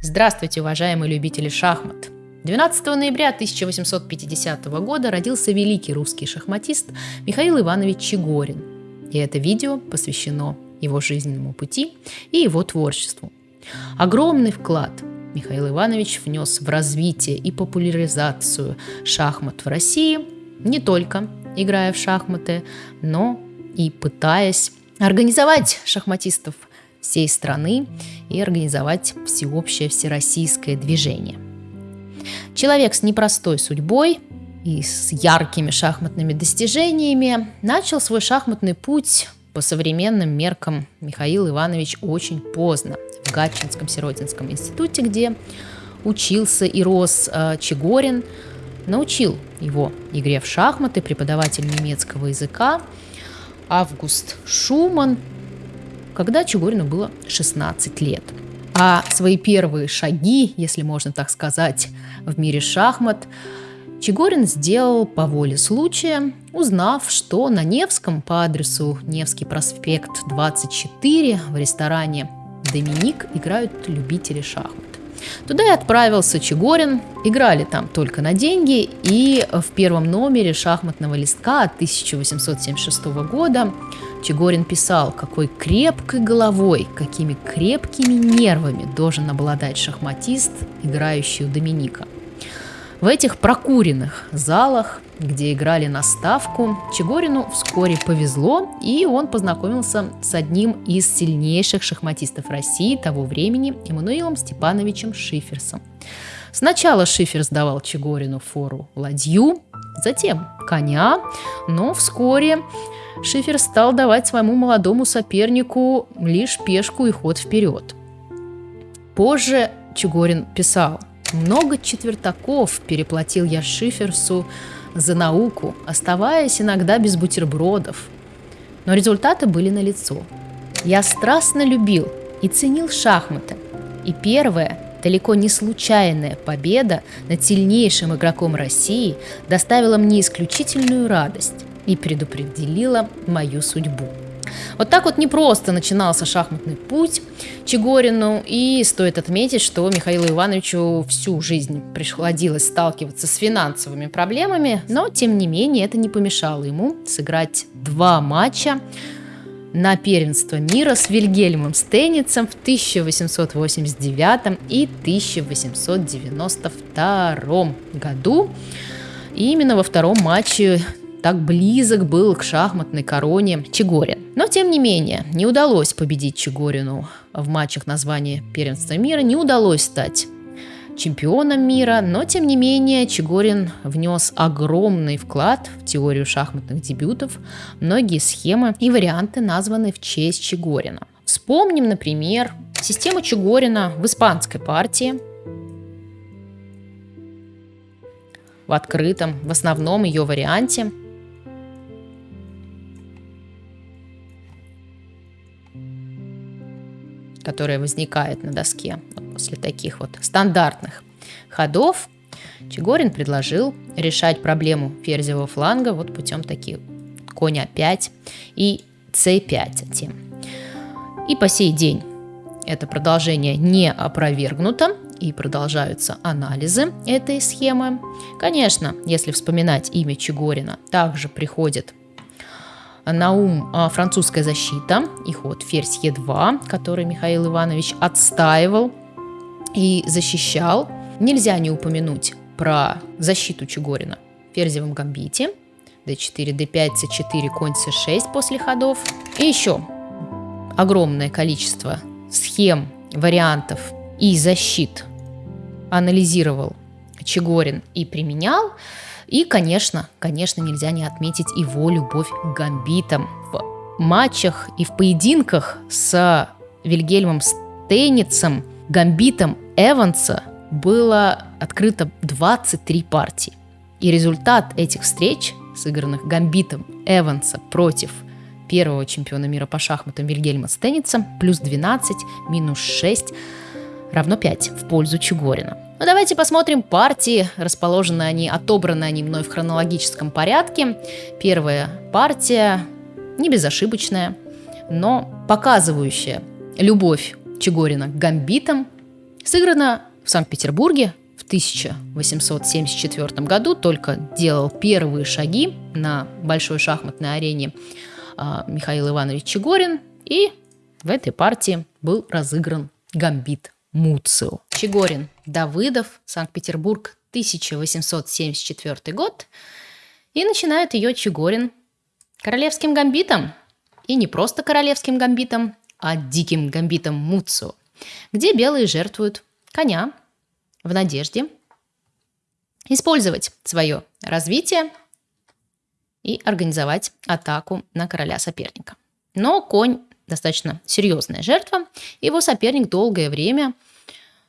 Здравствуйте, уважаемые любители шахмат! 12 ноября 1850 года родился великий русский шахматист Михаил Иванович Чегорин. И это видео посвящено его жизненному пути и его творчеству. Огромный вклад Михаил Иванович внес в развитие и популяризацию шахмат в России, не только играя в шахматы, но и пытаясь организовать шахматистов всей страны и организовать всеобщее всероссийское движение. Человек с непростой судьбой и с яркими шахматными достижениями начал свой шахматный путь по современным меркам Михаил Иванович очень поздно в Гатчинском Сиротинском институте, где учился и рос э, Чегорин, научил его игре в шахматы преподаватель немецкого языка Август Шуман, когда Чугурину было 16 лет. А свои первые шаги, если можно так сказать, в мире шахмат Чегорин сделал по воле случая, узнав, что на Невском по адресу Невский проспект 24 в ресторане «Доминик» играют любители шахмат. Туда и отправился Чегорин. Играли там только на деньги. И в первом номере шахматного листка 1876 года Чегорин писал, какой крепкой головой, какими крепкими нервами должен обладать шахматист, играющий у Доминика. В этих прокуренных залах, где играли на ставку, Чегорину вскоре повезло, и он познакомился с одним из сильнейших шахматистов России того времени, Эммануилом Степановичем Шиферсом. Сначала Шиферс давал Чегорину фору ладью, затем коня, но вскоре Шифер стал давать своему молодому сопернику лишь пешку и ход вперед. Позже Чугорин писал, «Много четвертаков переплатил я Шиферсу за науку, оставаясь иногда без бутербродов. Но результаты были налицо. Я страстно любил и ценил шахматы. И первая, далеко не случайная победа над сильнейшим игроком России доставила мне исключительную радость и предопределила мою судьбу. Вот так вот непросто начинался шахматный путь Чегорину, и стоит отметить, что Михаилу Ивановичу всю жизнь приходилось сталкиваться с финансовыми проблемами, но тем не менее это не помешало ему сыграть два матча на первенство мира с Вильгельмом Стейницем в 1889 и 1892 году. И именно во втором матче так близок был к шахматной короне Чегорин. Но, тем не менее, не удалось победить Чегорину в матчах названия первенства мира, не удалось стать чемпионом мира, но тем не менее Чегорин внес огромный вклад в теорию шахматных дебютов. Многие схемы и варианты названы в честь Чегорина. Вспомним, например, систему Чегорина в испанской партии, в открытом, в основном ее варианте – которая возникает на доске после таких вот стандартных ходов, Чегорин предложил решать проблему ферзевого фланга вот путем таких конь А5 и c5 затем. И по сей день это продолжение не опровергнуто, и продолжаются анализы этой схемы. Конечно, если вспоминать имя Чегорина, также приходит на ум а, французская защита и ход ферзь Е2, который Михаил Иванович отстаивал и защищал. Нельзя не упомянуть про защиту Чугорина в ферзевом гамбите. d4, d5, c4, конь c6 после ходов. И еще огромное количество схем, вариантов и защит анализировал Чегорин и применял. И, конечно, конечно, нельзя не отметить его любовь к гамбитам. В матчах и в поединках с Вильгельмом Стейницем, гамбитом Эванса было открыто 23 партии. И результат этих встреч, сыгранных гамбитом Эванса против первого чемпиона мира по шахматам Вильгельма Стейница, плюс 12, минус 6, равно 5 в пользу Чугорина. Ну давайте посмотрим партии. Расположены они, отобраны они мной в хронологическом порядке. Первая партия не безошибочная, но показывающая любовь Чегорина к гамбитам Сыграно в Санкт-Петербурге в 1874 году, только делал первые шаги на большой шахматной арене а, Михаил Иванович Чегорин, и в этой партии был разыгран гамбит Муцио. Чегорин, Давыдов, Санкт-Петербург, 1874 год. И начинает ее Чегорин королевским гамбитом. И не просто королевским гамбитом, а диким гамбитом Муцио, где белые жертвуют коня в надежде использовать свое развитие и организовать атаку на короля соперника. Но конь достаточно серьезная жертва. Его соперник долгое время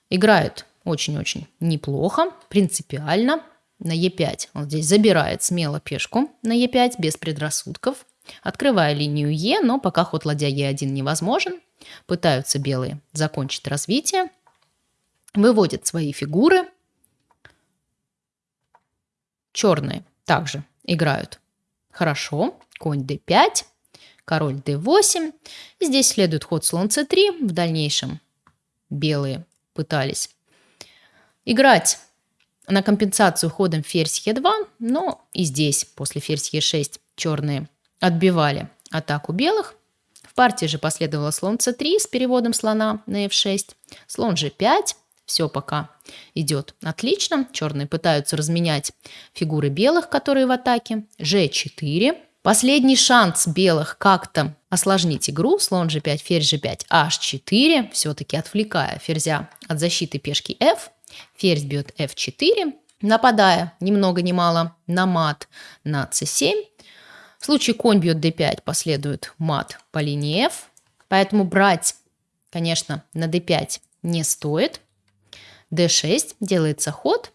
играет очень-очень неплохо, принципиально. На Е5 он здесь забирает смело пешку на Е5 без предрассудков, открывая линию Е, но пока ход ладья Е1 невозможен. Пытаются белые закончить развитие, выводят свои фигуры. Черные также играют хорошо. Конь d5, король d8. Здесь следует ход слон c3. В дальнейшем белые пытались играть на компенсацию ходом ферзь e2, но и здесь после ферзь e6 черные отбивали атаку белых. В партии же последовало слон c3 с переводом слона на f6, слон g5, все пока идет отлично. Черные пытаются разменять фигуры белых, которые в атаке. g4, Последний шанс белых как-то осложнить игру, слон g5, ферзь g5, h4, все-таки отвлекая ферзя от защиты пешки f, ферзь бьет f4, нападая ни много ни мало на мат на c7. В случае конь бьет d5 последует мат по линии f, поэтому брать, конечно, на d5 не стоит. d6 делается ход,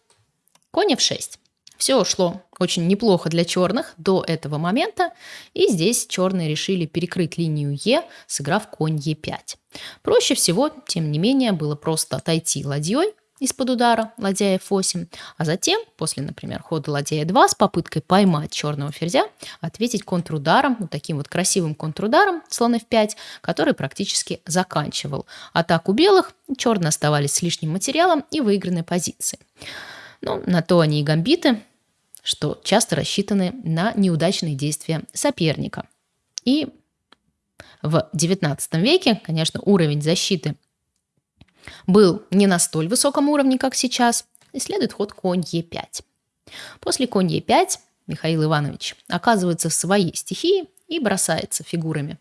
конь f6. Все шло очень неплохо для черных до этого момента, и здесь черные решили перекрыть линию Е, сыграв конь Е5. Проще всего, тем не менее, было просто отойти ладьей из-под удара ладья F8, а затем, после, например, хода ладья E2 с попыткой поймать черного ферзя, ответить контрударом, вот таким вот красивым контрударом слон F5, который практически заканчивал атаку белых, черные оставались с лишним материалом и выигранной позицией. Ну, на то они и гамбиты, что часто рассчитаны на неудачные действия соперника. И в XIX веке, конечно, уровень защиты был не на столь высоком уровне, как сейчас, и следует ход конь Е5. После конь Е5 Михаил Иванович оказывается в своей стихии и бросается фигурами,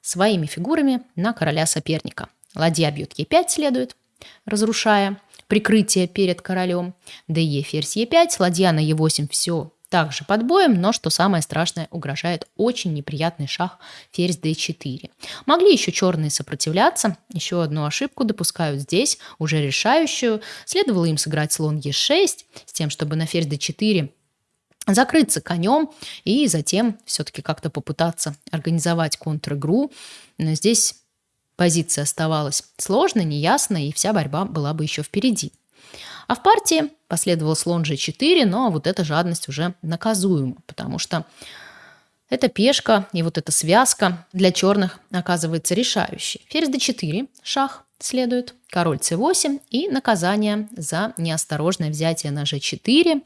своими фигурами на короля соперника. Ладья бьет Е5 следует, разрушая прикрытие перед королем. ДЕ ферзь Е5, ладья на Е8 все также под боем, но, что самое страшное, угрожает очень неприятный шаг ферзь d4. Могли еще черные сопротивляться, еще одну ошибку допускают здесь, уже решающую. Следовало им сыграть слон e6, с тем, чтобы на ферзь d4 закрыться конем и затем все-таки как-то попытаться организовать контр-игру. Здесь Позиция оставалась сложной, неясной, и вся борьба была бы еще впереди. А в партии последовал слон g4, но вот эта жадность уже наказуема, потому что эта пешка и вот эта связка для черных оказывается решающей. Ферзь d4, шах следует, король c8 и наказание за неосторожное взятие на g4,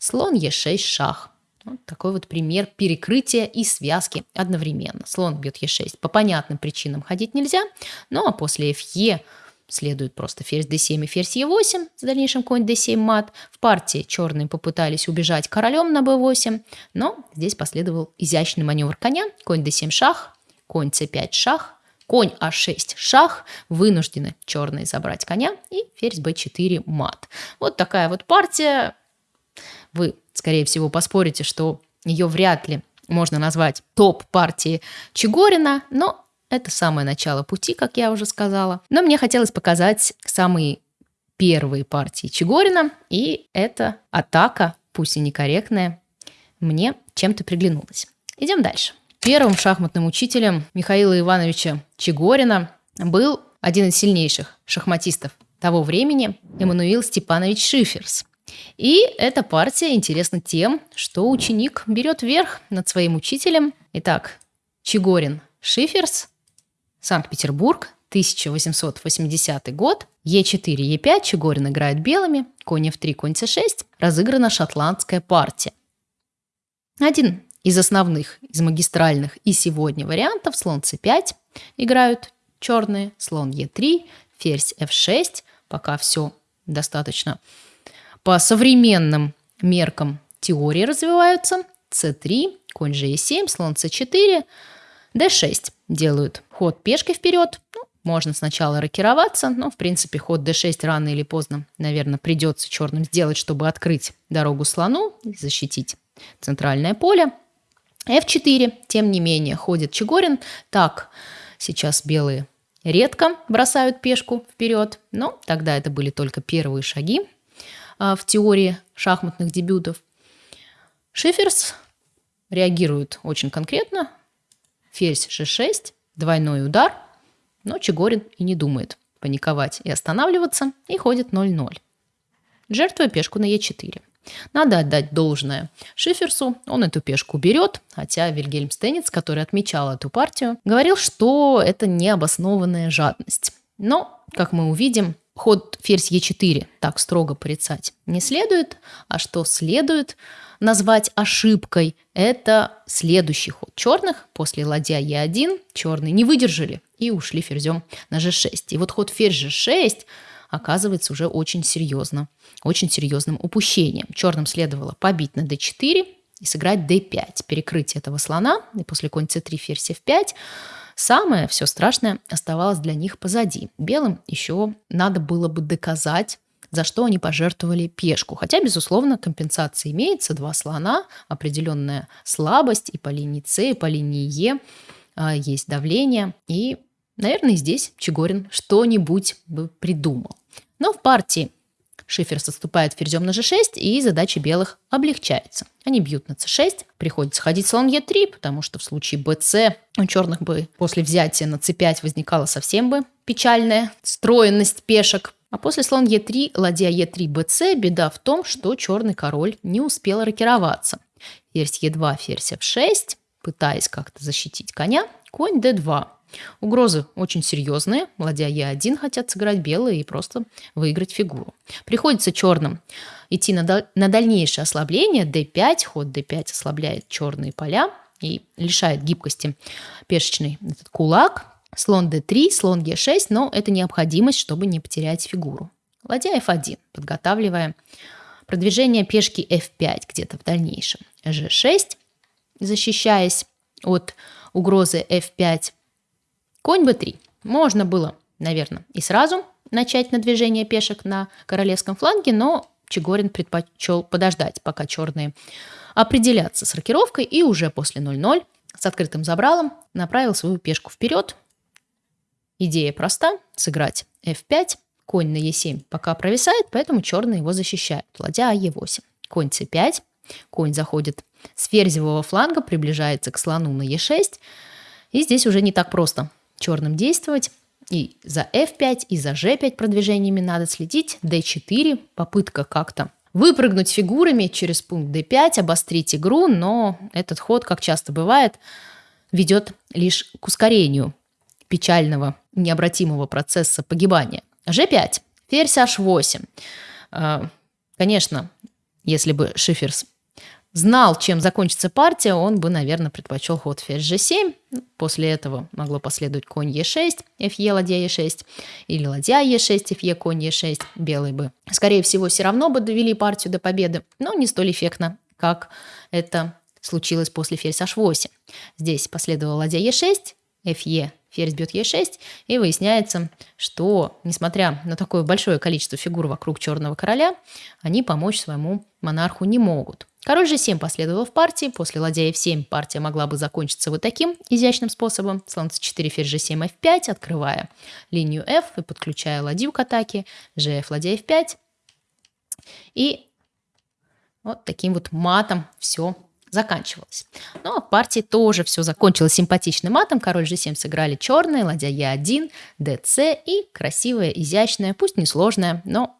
слон e6, шах. Вот такой вот пример перекрытия и связки одновременно. Слон бьет Е6. По понятным причинам ходить нельзя, ну а после Фе следует просто ферзь d7 и ферзь e8, с дальнейшим конь d7 мат. В партии черные попытались убежать королем на b8, но здесь последовал изящный маневр коня, конь d7 шах, конь c5 шах, конь а6 шах, вынуждены черные забрать коня и ферзь b4 мат. Вот такая вот партия. Вы скорее всего, поспорите, что ее вряд ли можно назвать топ-партией Чегорина, но это самое начало пути, как я уже сказала. Но мне хотелось показать самые первые партии Чегорина, и эта атака, пусть и некорректная, мне чем-то приглянулась. Идем дальше. Первым шахматным учителем Михаила Ивановича Чегорина был один из сильнейших шахматистов того времени, Эммануил Степанович Шиферс – и эта партия интересна тем, что ученик берет верх над своим учителем. Итак, Чигорин Шиферс, Санкт-Петербург, 1880 год. Е4, Е5, Чегорин играет белыми, конь F3, конь C6. Разыграна шотландская партия. Один из основных, из магистральных и сегодня вариантов слон c5 играют черные, слон e3, ферзь f6. Пока все достаточно по современным меркам теории развиваются. c3, конь g7, слон c4, d6 делают ход пешкой вперед. Ну, можно сначала рокироваться, но, в принципе, ход d6 рано или поздно, наверное, придется черным сделать, чтобы открыть дорогу слону и защитить центральное поле. f4, тем не менее, ходит Чегорин. Так, сейчас белые редко бросают пешку вперед, но тогда это были только первые шаги а, в теории шахматных дебютов. Шиферс реагирует очень конкретно. Ферзь g6, двойной удар, но Чегорин и не думает паниковать и останавливаться, и ходит 0-0. Жертвуя пешку на e4. Надо отдать должное Шиферсу, он эту пешку берет, хотя Вильгельм Стенниц, который отмечал эту партию, говорил, что это необоснованная жадность. Но, как мы увидим, ход ферзь Е4 так строго порицать не следует, а что следует назвать ошибкой, это следующий ход черных после ладья Е1. Черные не выдержали и ушли ферзем на G6. И вот ход ферзь G6 оказывается уже очень серьезно, очень серьезным упущением. Черным следовало побить на d4 и сыграть d5, перекрыть этого слона, и после конь c3, ферзь f5 Самое все страшное оставалось для них позади. Белым еще надо было бы доказать, за что они пожертвовали пешку. Хотя, безусловно, компенсация имеется. Два слона, определенная слабость и по линии С, и по линии Е а, есть давление. И, наверное, здесь Чегорин что-нибудь бы придумал. Но в партии Шиферс отступает ферзем на g6, и задача белых облегчается. Они бьют на c6, приходится ходить слон e3, потому что в случае bc у черных бы после взятия на c5 возникала совсем бы печальная строенность пешек. А после слон e3, ладья e3, bc, беда в том, что черный король не успел рокироваться. Ферзь e2, ферзь f6, пытаясь как-то защитить коня, конь d2. Угрозы очень серьезные. Ладья Е1 хотят сыграть белые и просто выиграть фигуру. Приходится черным идти на, дал- на дальнейшее ослабление. d5, ход d5 ослабляет черные поля и лишает гибкости пешечный этот кулак. Слон d3, слон e6, но это необходимость, чтобы не потерять фигуру. Ладья f1, подготавливая продвижение пешки f5 где-то в дальнейшем. g6, защищаясь от угрозы f5, Конь b3. Можно было, наверное, и сразу начать на движение пешек на королевском фланге, но Чегорин предпочел подождать, пока черные определятся с рокировкой, и уже после 0-0 с открытым забралом направил свою пешку вперед. Идея проста – сыграть f5, конь на e7 пока провисает, поэтому черные его защищают. Ладья e8, конь c5, конь заходит с ферзевого фланга, приближается к слону на e6, и здесь уже не так просто – черным действовать. И за f5, и за g5 продвижениями надо следить. d4, попытка как-то выпрыгнуть фигурами через пункт d5, обострить игру, но этот ход, как часто бывает, ведет лишь к ускорению печального, необратимого процесса погибания. g5, ферзь h8. А, конечно, если бы Шиферс знал, чем закончится партия, он бы, наверное, предпочел ход ферзь g7. После этого могло последовать конь e6, fe, ладья e6, или ладья e6, fe, конь e6. Белые бы, скорее всего, все равно бы довели партию до победы, но не столь эффектно, как это случилось после ферзь h8. Здесь последовала ладья e6, fe, ферзь бьет e6, и выясняется, что, несмотря на такое большое количество фигур вокруг черного короля, они помочь своему монарху не могут. Король g7 последовал в партии. После ладья f7 партия могла бы закончиться вот таким изящным способом. Слон c4, ферзь g7, f5, открывая линию f и подключая ладью к атаке. gf, ладья f5. И вот таким вот матом все заканчивалось. Но в партии тоже все закончилось симпатичным матом. Король g7 сыграли черные, ладья e1, dc и красивая, изящная, пусть не сложная, но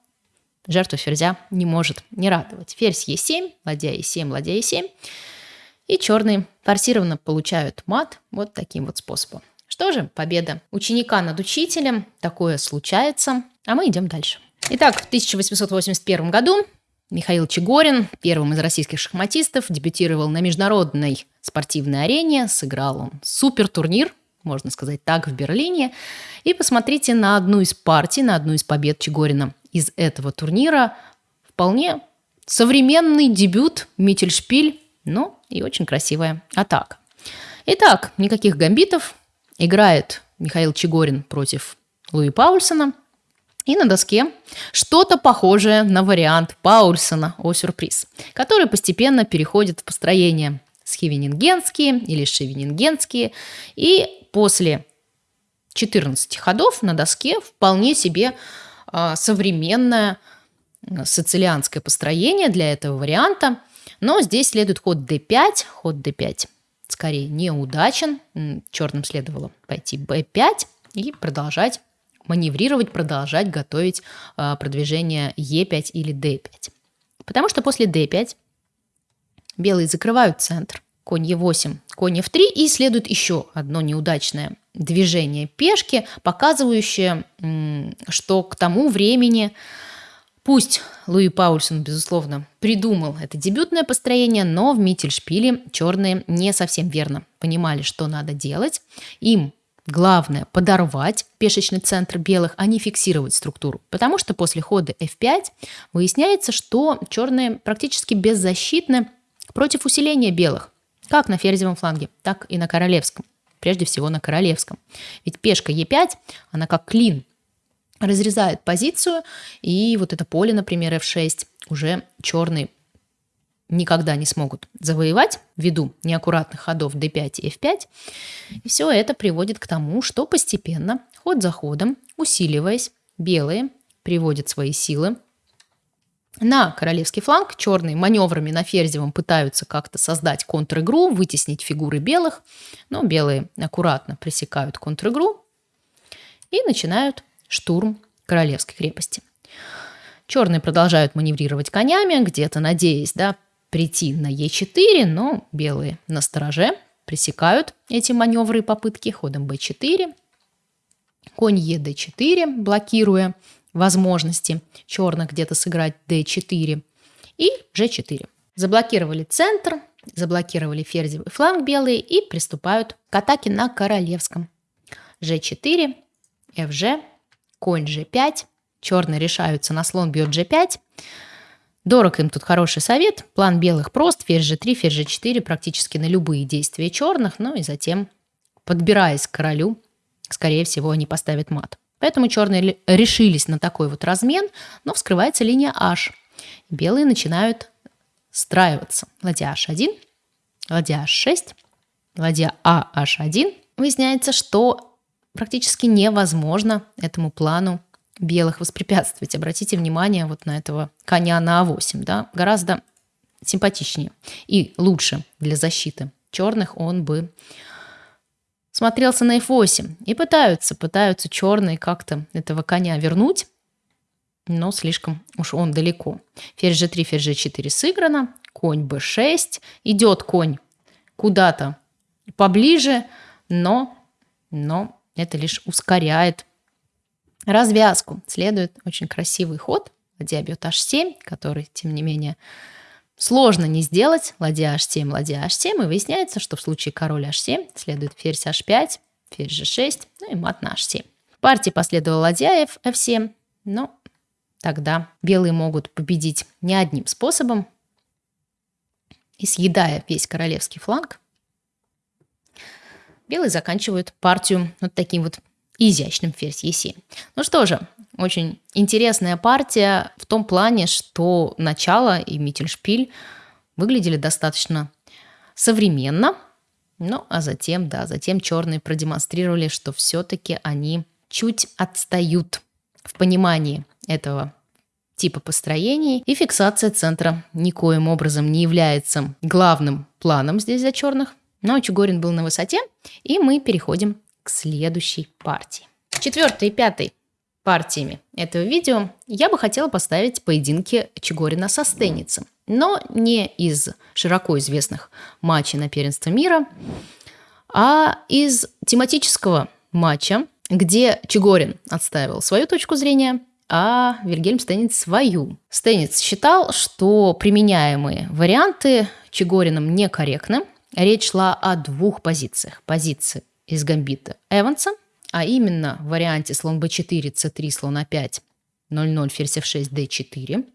жертву ферзя не может не радовать. Ферзь Е7, ладья Е7, ладья Е7. И черные форсированно получают мат вот таким вот способом. Что же, победа ученика над учителем, такое случается, а мы идем дальше. Итак, в 1881 году Михаил Чегорин, первым из российских шахматистов, дебютировал на международной спортивной арене, сыграл он супер турнир, можно сказать так, в Берлине. И посмотрите на одну из партий, на одну из побед Чегорина из этого турнира. Вполне современный дебют Миттельшпиль, ну и очень красивая атака. Итак, никаких гамбитов. Играет Михаил Чегорин против Луи Паульсона. И на доске что-то похожее на вариант Паульсона о сюрприз, который постепенно переходит в построение схивенингенские или шевенингенские. И после 14 ходов на доске вполне себе э, современное сицилианское построение для этого варианта. Но здесь следует ход d5, ход d5 скорее неудачен. Черным следовало пойти b5 и продолжать маневрировать, продолжать готовить э, продвижение Е5 или Д5. Потому что после D5 белые закрывают центр, конь Е8, конь F3, и следует еще одно неудачное движение пешки, показывающее, что к тому времени Пусть Луи Паульсон, безусловно, придумал это дебютное построение, но в Миттельшпиле черные не совсем верно понимали, что надо делать. Им Главное – подорвать пешечный центр белых, а не фиксировать структуру. Потому что после хода f5 выясняется, что черные практически беззащитны против усиления белых. Как на ферзевом фланге, так и на королевском. Прежде всего на королевском. Ведь пешка e5, она как клин разрезает позицию, и вот это поле, например, f6, уже черный никогда не смогут завоевать ввиду неаккуратных ходов d5 и f5. И все это приводит к тому, что постепенно, ход за ходом, усиливаясь, белые приводят свои силы на королевский фланг. Черные маневрами на ферзевом пытаются как-то создать контр-игру, вытеснить фигуры белых, но белые аккуратно пресекают контр-игру и начинают штурм королевской крепости. Черные продолжают маневрировать конями, где-то надеясь да, прийти на Е4, но белые на стороже пресекают эти маневры и попытки ходом b4, конь ед4, блокируя возможности черных где-то сыграть d4 и g4. Заблокировали центр, заблокировали ферзевый фланг белые и приступают к атаке на королевском. g4, fg, конь g5, черные решаются на слон бьет g5, Дорог им тут хороший совет. План белых прост. Ферзь g3, ферзь g4 практически на любые действия черных. Ну и затем, подбираясь к королю, скорее всего, они поставят мат. Поэтому черные решились на такой вот размен, но вскрывается линия h. Белые начинают страиваться. Ладья h1, ладья h6, ладья а h1. Выясняется, что практически невозможно этому плану белых воспрепятствовать. Обратите внимание вот на этого коня на А8, да, гораздо симпатичнее и лучше для защиты черных он бы смотрелся на F8. И пытаются, пытаются черные как-то этого коня вернуть, но слишком уж он далеко. Ферзь G3, ферзь G4 сыграно, конь B6, идет конь куда-то поближе, но, но это лишь ускоряет развязку следует очень красивый ход. Ладья бьет h7, который, тем не менее, сложно не сделать. Ладья h7, ладья h7. И выясняется, что в случае король h7 следует ферзь h5, ферзь g6, ну и мат на h7. В партии последовала ладья f7, но тогда белые могут победить не одним способом. И съедая весь королевский фланг, белые заканчивают партию вот таким вот изящным ферзь Е7. Ну что же, очень интересная партия в том плане, что начало и Миттельшпиль выглядели достаточно современно, ну а затем, да, затем черные продемонстрировали, что все-таки они чуть отстают в понимании этого типа построений, и фиксация центра никоим образом не является главным планом здесь за черных. Но Чугорин был на высоте, и мы переходим к следующей партии. Четвертой и пятой партиями этого видео я бы хотела поставить поединки Чегорина со Стеницем. Но не из широко известных матчей на первенство мира, А из тематического матча, где Чигорин отставил свою точку зрения, а Вильгельм Стенниц свою. Стенниц считал, что применяемые варианты Чигорином некорректны. Речь шла о двух позициях. Позиции из гамбита Эванса, а именно в варианте слон b4, c3, слон a5, 0-0, ферзь f6, d4.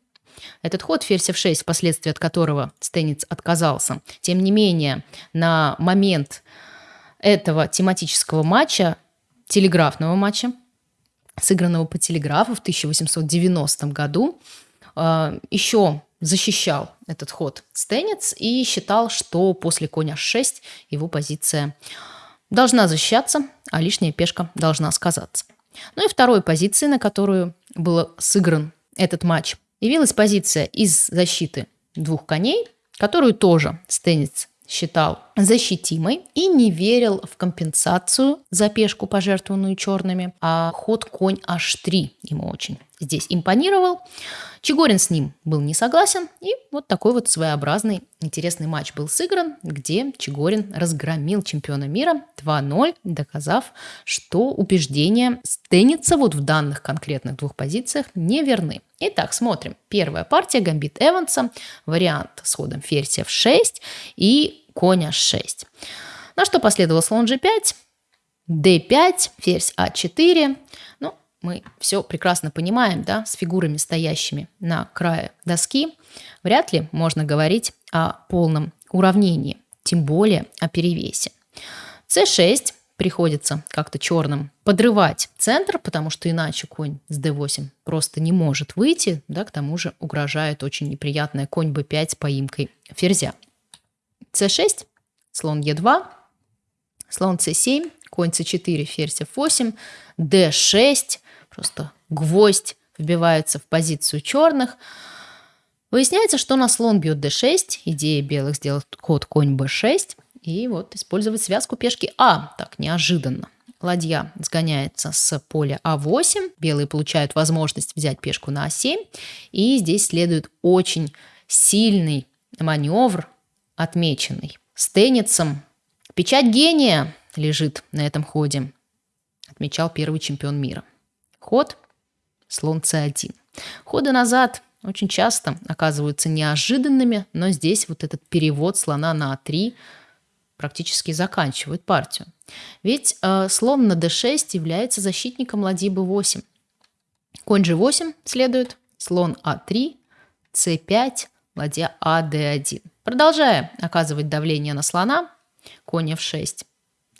Этот ход ферзь f6, впоследствии от которого Стенниц отказался, тем не менее, на момент этого тематического матча, телеграфного матча, сыгранного по телеграфу в 1890 году, э, еще защищал этот ход Стенец и считал, что после коня 6 его позиция должна защищаться, а лишняя пешка должна сказаться. Ну и второй позиции, на которую был сыгран этот матч, явилась позиция из защиты двух коней, которую тоже Стенец считал защитимой и не верил в компенсацию за пешку, пожертвованную черными, а ход конь h3 ему очень здесь импонировал. Чигорин с ним был не согласен, и вот такой вот своеобразный интересный матч был сыгран, где Чигорин разгромил чемпиона мира 2-0, доказав, что убеждения Стенница вот в данных конкретных двух позициях не верны. Итак, смотрим. Первая партия Гамбит Эванса, вариант с ходом ферзь f6 и конь h6. На что последовал слон g5, d5, ферзь a4. Ну, мы все прекрасно понимаем, да, с фигурами, стоящими на крае доски, вряд ли можно говорить о полном уравнении, тем более о перевесе. c6 приходится как-то черным подрывать центр, потому что иначе конь с d8 просто не может выйти, да, к тому же угрожает очень неприятная конь b5 с поимкой ферзя. C6, слон e2, слон c7, конь c4, ферзь f8, d6, просто гвоздь вбивается в позицию черных. Выясняется, что на слон бьет d6, идея белых сделать ход конь b6, и вот использовать связку пешки А, так неожиданно. Ладья сгоняется с поля А8, белые получают возможность взять пешку на А7, и здесь следует очень сильный маневр, отмеченный. С тенницем печать гения лежит на этом ходе, отмечал первый чемпион мира. Ход – слон c1. Ходы назад очень часто оказываются неожиданными, но здесь вот этот перевод слона на а3 практически заканчивает партию. Ведь э, слон на d6 является защитником ладьи b8. Конь g8 следует, слон а3, c5, ладья а d1. Продолжая оказывать давление на слона, конь f6.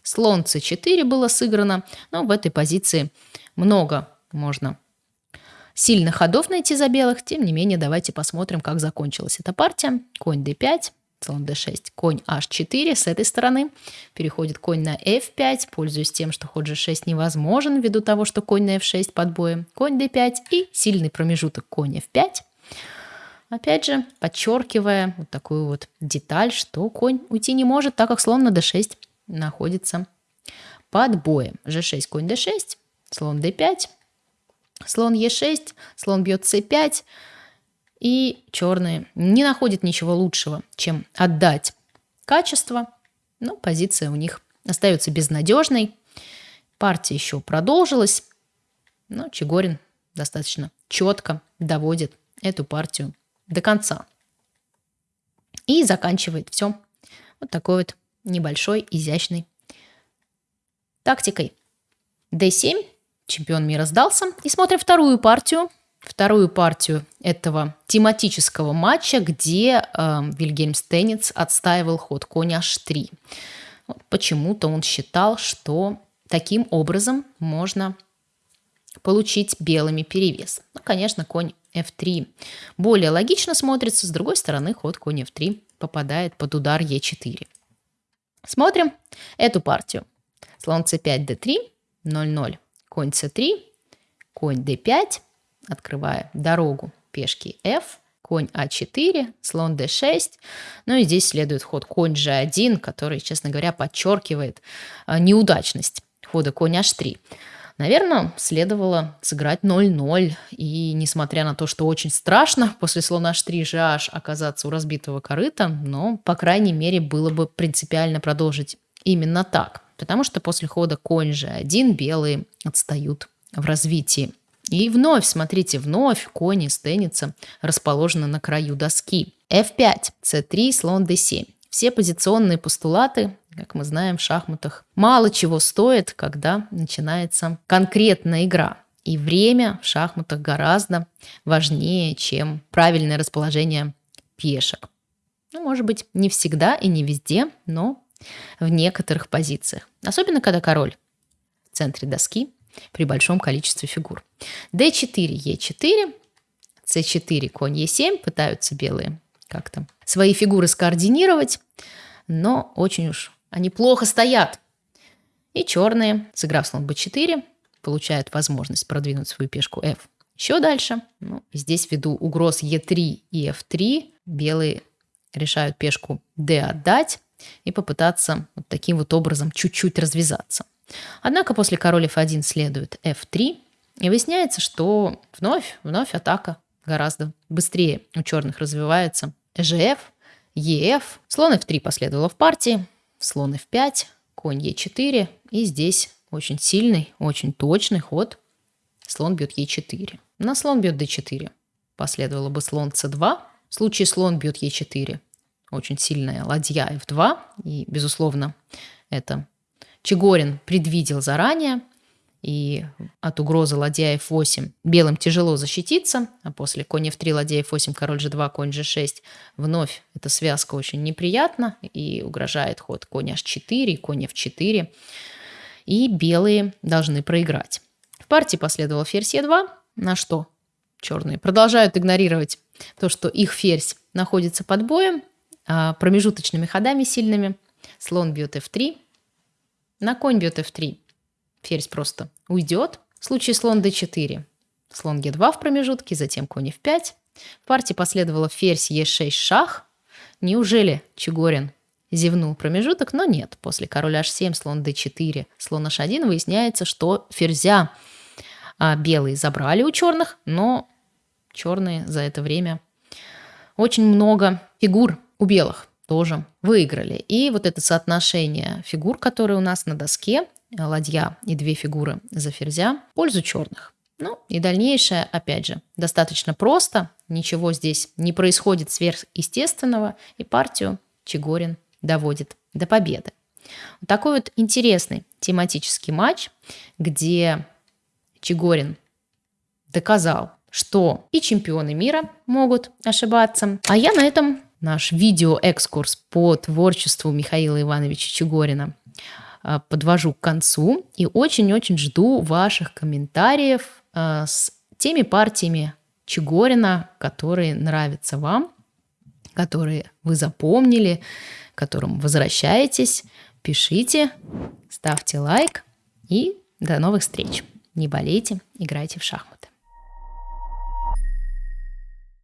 Слон c4 было сыграно, но в этой позиции много можно сильных ходов найти за белых. Тем не менее, давайте посмотрим, как закончилась эта партия. Конь d5, слон d6, конь h4 с этой стороны. Переходит конь на f5, пользуясь тем, что ход g6 невозможен ввиду того, что конь на f6 под боем. Конь d5 и сильный промежуток конь f5. Опять же, подчеркивая вот такую вот деталь, что конь уйти не может, так как слон на d6 находится под боем. g6, конь d6, слон d5, Слон Е6, слон бьет С5, и черные не находят ничего лучшего, чем отдать качество, но позиция у них остается безнадежной. Партия еще продолжилась, но Чегорин достаточно четко доводит эту партию до конца. И заканчивает все вот такой вот небольшой, изящной тактикой. D7 чемпион мира сдался. И смотрим вторую партию. Вторую партию этого тематического матча, где э, Вильгельм Стенниц отстаивал ход конь h3. Вот почему-то он считал, что таким образом можно получить белыми перевес. Ну, конечно, конь f3 более логично смотрится. С другой стороны, ход конь f3 попадает под удар e4. Смотрим эту партию. Слон c5, d3, 0-0 конь c3, конь d5, открывая дорогу пешки f, конь а4, слон d6. Ну и здесь следует ход конь g1, который, честно говоря, подчеркивает а, неудачность хода конь h3. Наверное, следовало сыграть 0-0. И несмотря на то, что очень страшно после слона h3 gh оказаться у разбитого корыта, но, по крайней мере, было бы принципиально продолжить именно так? Потому что после хода конь g1 белые отстают в развитии. И вновь, смотрите, вновь кони с тенниса расположены на краю доски. f5, c3, слон d7. Все позиционные постулаты, как мы знаем в шахматах, мало чего стоят, когда начинается конкретная игра. И время в шахматах гораздо важнее, чем правильное расположение пешек. Ну, может быть, не всегда и не везде, но в некоторых позициях. Особенно, когда король в центре доски при большом количестве фигур. d4, e4, c4, конь e7 пытаются белые как-то свои фигуры скоординировать, но очень уж они плохо стоят. И черные, сыграв слон b4, получают возможность продвинуть свою пешку f еще дальше. Ну, здесь ввиду угроз e3 и f3 белые решают пешку d отдать и попытаться вот таким вот образом чуть-чуть развязаться. Однако после король f1 следует f3, и выясняется, что вновь, вновь атака гораздо быстрее у черных развивается. Gf, ef, слон f3 последовало в партии, слон f5, конь e4, и здесь очень сильный, очень точный ход. Слон бьет e4. На слон бьет d4. Последовало бы слон c2. В случае слон бьет e4. Очень сильная ладья f2. И, безусловно, это Чегорин предвидел заранее, и от угрозы ладья f8 белым тяжело защититься, а после конь f3, ладья f8, король g2, конь g6 вновь эта связка очень неприятна и угрожает ход конь h4, конь f4, и белые должны проиграть. В партии последовал ферзь e2, на что черные продолжают игнорировать то, что их ферзь находится под боем, а промежуточными ходами сильными. Слон бьет f3, на конь бьет f3. Ферзь просто уйдет. В случае слон d4. Слон e2 в промежутке, затем конь f5. В партии последовало ферзь e6 шах. Неужели Чегорин зевнул промежуток? Но нет. После короля h7, слон d4, слон h1 выясняется, что ферзя а, белые забрали у черных, но черные за это время очень много фигур у белых тоже выиграли. И вот это соотношение фигур, которые у нас на доске, ладья и две фигуры за ферзя, в пользу черных. Ну и дальнейшее, опять же, достаточно просто, ничего здесь не происходит сверхъестественного, и партию Чегорин доводит до победы. Вот такой вот интересный тематический матч, где Чегорин доказал, что и чемпионы мира могут ошибаться. А я на этом наш видеоэкскурс по творчеству Михаила Ивановича Чегорина подвожу к концу и очень-очень жду ваших комментариев а, с теми партиями Чегорина, которые нравятся вам, которые вы запомнили, к которым возвращаетесь. Пишите, ставьте лайк и до новых встреч. Не болейте, играйте в шахматы.